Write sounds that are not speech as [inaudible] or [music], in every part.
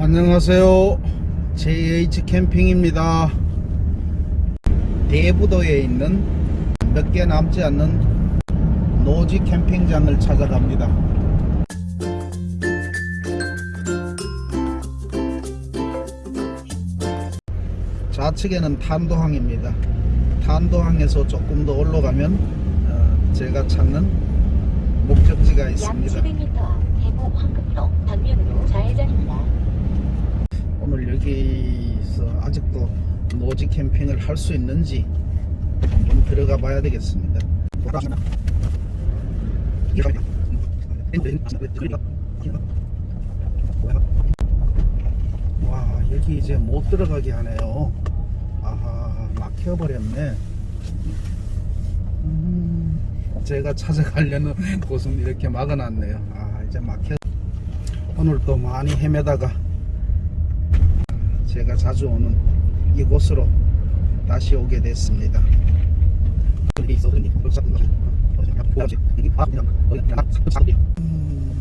안녕하세요. JH 캠핑입니다. 대부도에 있는 몇 개 남지 않는 노지 캠핑장을 찾아갑니다. 좌측에는 탄도항입니다. 탄도항에서 조금 더 올라가면 어, 제가 찾는 목적지가 약 있습니다. 700m 앞 대구 황금로 방면으로 좌회전입니다. 여기서 아직도 노지 캠핑을 할 수 있는지 한번 들어가 봐야 되겠습니다. 와 여기 이제 못 들어가게 하네요. 아하 막혀버렸네. 음, 제가 찾아가려는 곳은 이렇게 막아놨네요. 아 이제 막혀. 오늘 또 많이 헤매다가 제가 자주 오는 이곳으로 다시 오게 됐습니다. 음,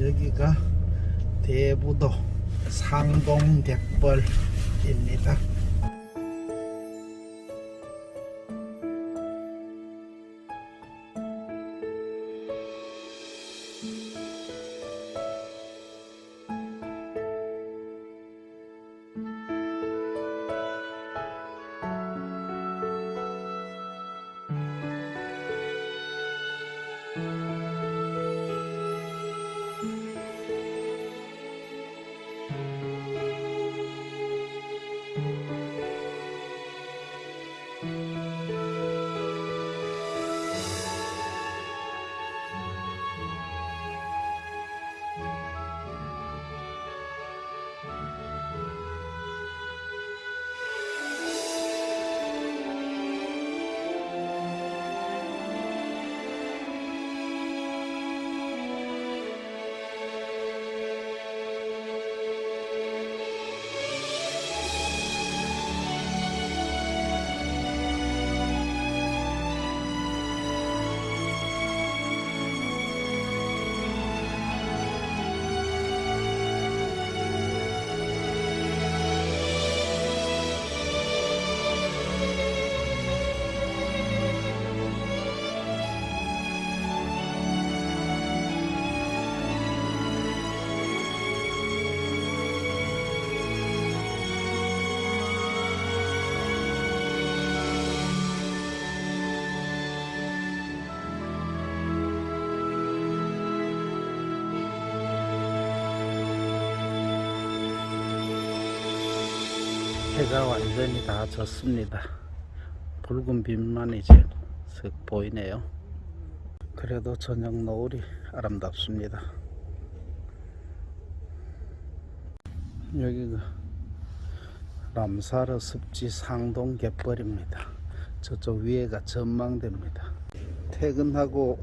여기가 대부도 상동갯벌입니다. あ! 해가 완전히 다 졌습니다. 붉은 빛만 이제 슥 보이네요. 그래도 저녁 노을이 아름답습니다. 여기가 람사르 습지 상동 갯벌입니다. 저쪽 위에가 전망대입니다. 퇴근하고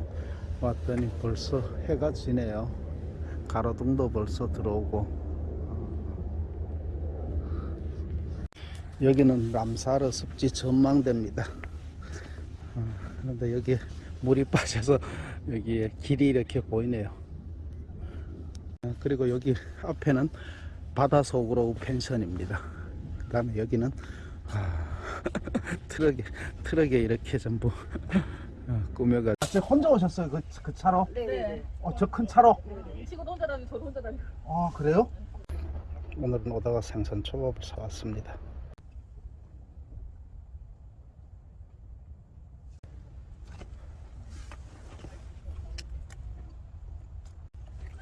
왔더니 벌써 해가 지네요. 가로등도 벌써 들어오고 여기는 람사르 습지 전망대입니다. 어, 그런데 여기 물이 빠져서 여기에 길이 이렇게 보이네요. 어, 그리고 여기 앞에는 바다 속으로 펜션입니다. 그 다음에 여기는 아, [laughs] 트럭에 트럭에 이렇게 전부 어, 꾸며가. 혼자 오셨어요 그, 그 차로? 네. 어, 저 큰 차로? 친구도 혼자 다니고 저도 혼자 다니고. 아 그래요? 오늘은 오다가 생선 초밥을 사왔습니다.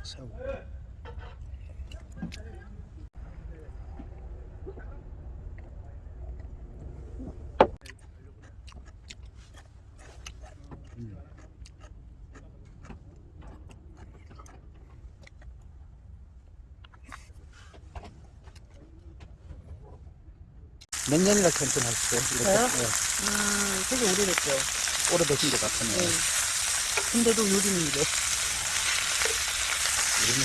새우. 몇 년이나 캠핑 하셨어요? 이렇게? 저요? 네. 음, 되게 오래됐죠. 오래되신 것 같으네요. 네. 근데도 요즘은 이 제.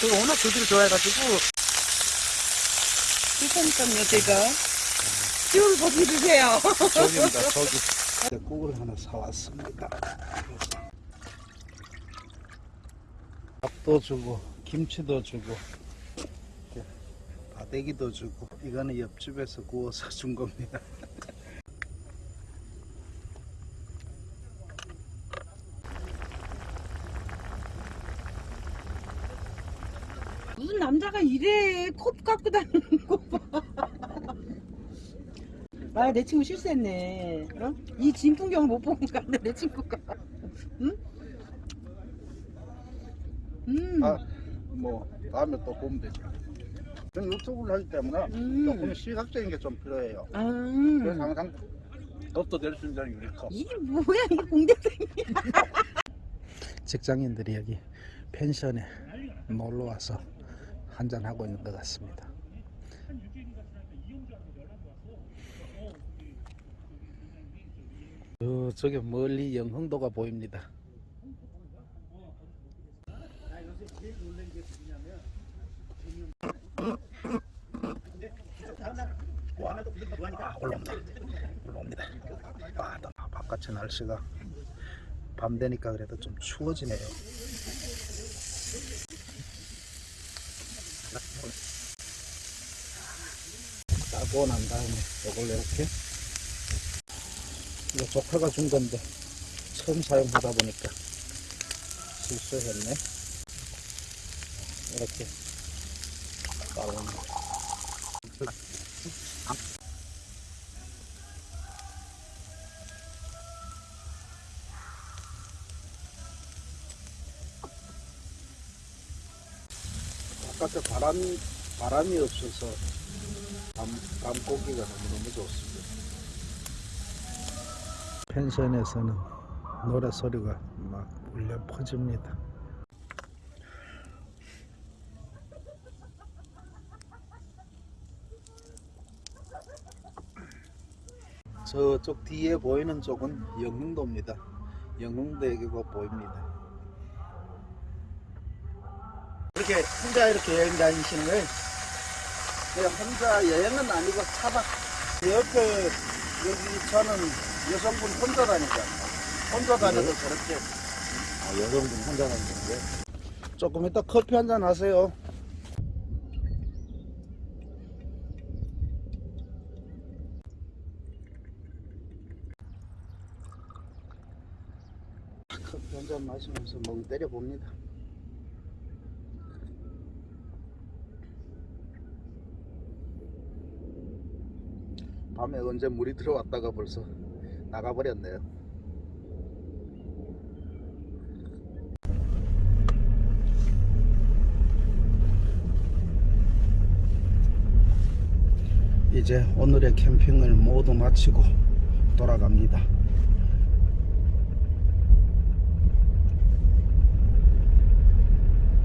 제가 워낙 조기를 좋아해가지고. 그러니까요, 제가. 쭉 거기 드세요. 저기입니다, [laughs] 저기. 국을 하나 사왔습니다. 밥도 주고 김치도 주고 바대기도 주고 이거는 옆집에서 구워서 준 겁니다. 무슨 남자가 이래 컵 갖고 다니는 거 봐. [laughs] 아, 내 친구 실수했네. 어? 이 진풍경을 못 보고 갔네, 내 친구가. 응? 음. 아, 뭐 다음에 또 보면 되죠. 저는 유튜브를 하기 때문에 음. 조금 시각적인 게 좀 필요해요. 아. 그래서 항상 덕도 될수 있는 유리컵. 이게 뭐야, 이게 공대생이야. [laughs] 직장인들이 여기 펜션에 놀러 와서 한잔 하고 있는 것 같습니다. 저, 저기 멀리 영흥도가 보입니다. 와, 아. 아, 또 바깥의 날씨가 밤 되니까 그래도 좀 추워지네요. 따고 난 다음에 이걸 이렇게 이거 조카가 준 건데 처음 사용하다 보니까 실수했네. 이렇게 따로는 바깥에 바람 바람이 없어서 밤, 밤 고기가 너무너무 좋습니다. 펜션에서는 노래 소리가 막 울려 퍼집니다. 저쪽 뒤에 보이는 쪽은 영흥도입니다. 영흥대교가 보입니다. 이렇게 혼자 이렇게 여행 다니시는 거예요? 그냥 혼자 여행은 아니고 차박. 제 옆에 여기 저는 여성분 혼자 다니잖아요. 혼자 다녀도 저렇게. 아, 여성분 혼자 다니는데. 조금 이따 커피 한 잔 하세요. 커피 한 잔 마시면서 멍 때려 봅니다. 밤에 언제 물이 들어왔다가 벌써 나가버렸네요. 이제 오늘의 캠핑을 모두 마치고 돌아갑니다.